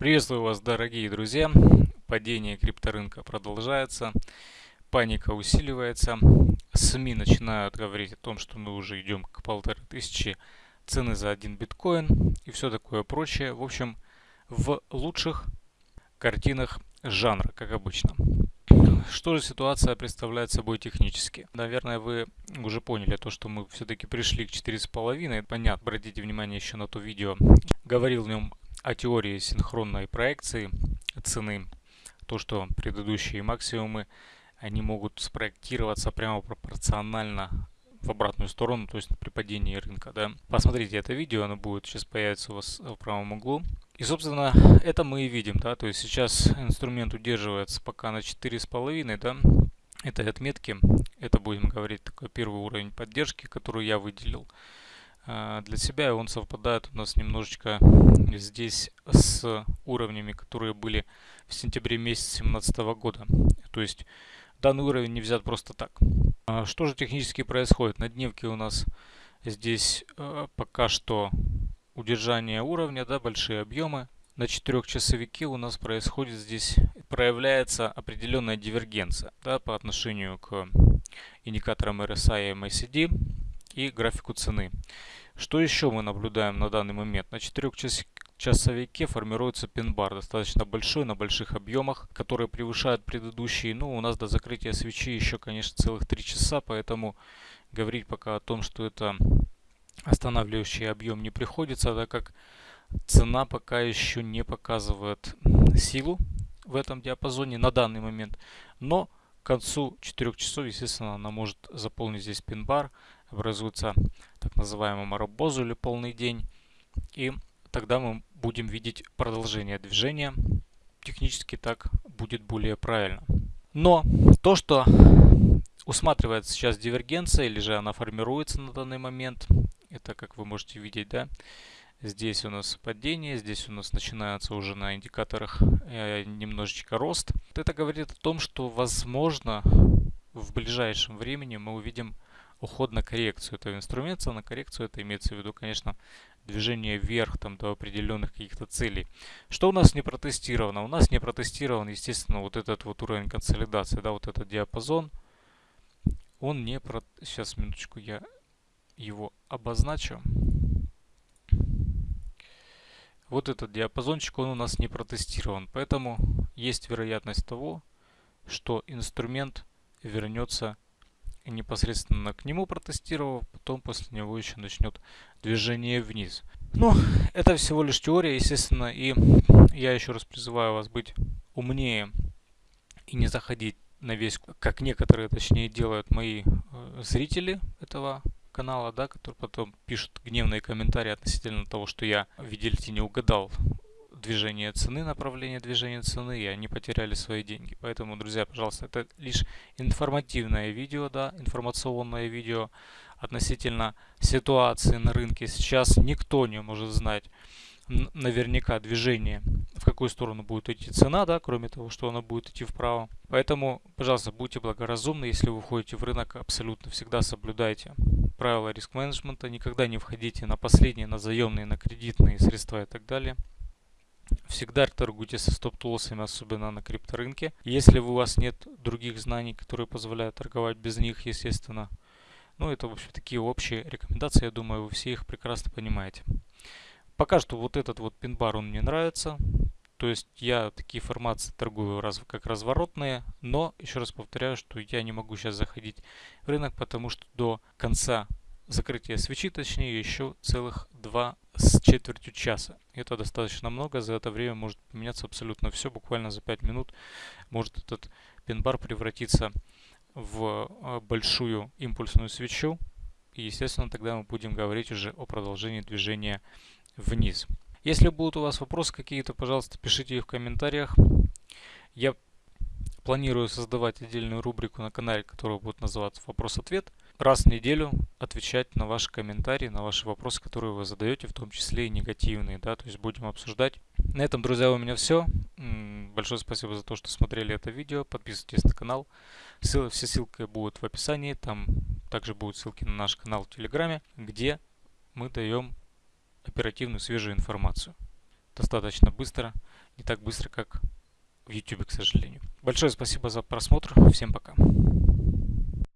Приветствую вас, дорогие друзья. Падение крипторынка продолжается. Паника усиливается. СМИ начинают говорить о том, что мы уже идем к полторы тысячи цены за один биткоин и все такое прочее. В общем, в лучших картинах жанра, как обычно. Что же ситуация представляет собой технически? Наверное, вы уже поняли то, что мы все-таки пришли к 4,5. Понятно, обратите внимание еще на то видео. Говорил в нем о теории синхронной проекции цены. То, что предыдущие максимумы, они могут спроектироваться прямо пропорционально в обратную сторону, то есть при падении рынка. Да? Посмотрите это видео, оно будет сейчас появиться у вас в правом углу. И, собственно, это мы и видим, да, то есть сейчас инструмент удерживается пока на 4,5, да, этой отметки. Это, будем говорить, такой первый уровень поддержки, который я выделил для себя. И он совпадает у нас немножечко здесь с уровнями, которые были в сентябре месяце 2017 года. То есть данный уровень не взят просто так. А что же технически происходит? На дневке у нас здесь а, пока что удержания уровня, да, большие объемы. На четырехчасовике у нас происходит здесь, проявляется определенная дивергенция да, по отношению к индикаторам RSI и MACD и графику цены. Что еще мы наблюдаем на данный момент? На четырехчасовике формируется пин-бар, достаточно большой, на больших объемах, который превышает предыдущие. Ну, у нас до закрытия свечи еще, конечно, целых 3 часа, поэтому говорить пока о том, что это останавливающий объем не приходится, так как цена пока еще не показывает силу в этом диапазоне на данный момент. Но к концу 4 часов, естественно, она может заполнить здесь пин-бар, образуется так называемый маробозу или полный день. И тогда мы будем видеть продолжение движения. Технически так будет более правильно. Но то, что усматривается сейчас дивергенция, или же она формируется на данный момент, это, как вы можете видеть, да, здесь у нас падение, здесь у нас начинается уже на индикаторах э, немножечко рост. Это говорит о том, что, возможно, в ближайшем времени мы увидим уход на коррекцию этого инструмента. На коррекцию это имеется в виду, конечно, движение вверх там, до определенных каких-то целей. Что у нас не протестировано? У нас не протестирован, естественно, вот этот вот уровень консолидации, да, вот этот диапазон. Он не про... Сейчас, минуточку, я его обозначу. Вот этот диапазончик, он у нас не протестирован, поэтому есть вероятность того, что инструмент вернется непосредственно к нему протестировав, потом после него еще начнет движение вниз. Но это всего лишь теория, естественно, и я еще раз призываю вас быть умнее и не заходить на весь, как некоторые, точнее, делают мои э, зрители этого канала, да, которые потом пишут гневные комментарии относительно того, что я, видите, не угадал движение цены, направление движения цены, и они потеряли свои деньги. Поэтому, друзья, пожалуйста, это лишь информативное видео, да, информационное видео относительно ситуации на рынке. Сейчас никто не может знать наверняка движение, в какую сторону будет идти цена, да, кроме того, что она будет идти вправо. Поэтому, пожалуйста, будьте благоразумны, если вы входите в рынок, абсолютно всегда соблюдайте правила риск-менеджмента, никогда не входите на последние, на заемные, на кредитные средства и так далее. Всегда торгуйте со стоп-лоссами, особенно на крипторынке. Если у вас нет других знаний, которые позволяют торговать без них, естественно. Ну, это, в общем, такие общие рекомендации, я думаю, вы все их прекрасно понимаете. Пока что вот этот вот пин-бар, он мне нравится. То есть я такие формации торгую раз, как разворотные, но еще раз повторяю, что я не могу сейчас заходить в рынок, потому что до конца закрытия свечи, точнее, еще целых два с четвертью часа. Это достаточно много, за это время может поменяться абсолютно все, буквально за 5 минут может этот пин-бар превратиться в а, большую импульсную свечу, и, естественно, тогда мы будем говорить уже о продолжении движения вниз. Если будут у вас вопросы какие-то, пожалуйста, пишите их в комментариях. Я планирую создавать отдельную рубрику на канале, которая будет называться «Вопрос-ответ». Раз в неделю отвечать на ваши комментарии, на ваши вопросы, которые вы задаете, в том числе и негативные, да, то есть будем обсуждать. На этом, друзья, у меня все. Большое спасибо за то, что смотрели это видео. Подписывайтесь на канал. Ссылы, все ссылки будут в описании. Там также будут ссылки на наш канал в Телеграме, где мы даем оперативную свежую информацию. Достаточно быстро, не так быстро, как в YouTube, к сожалению. Большое спасибо за просмотр. Всем пока.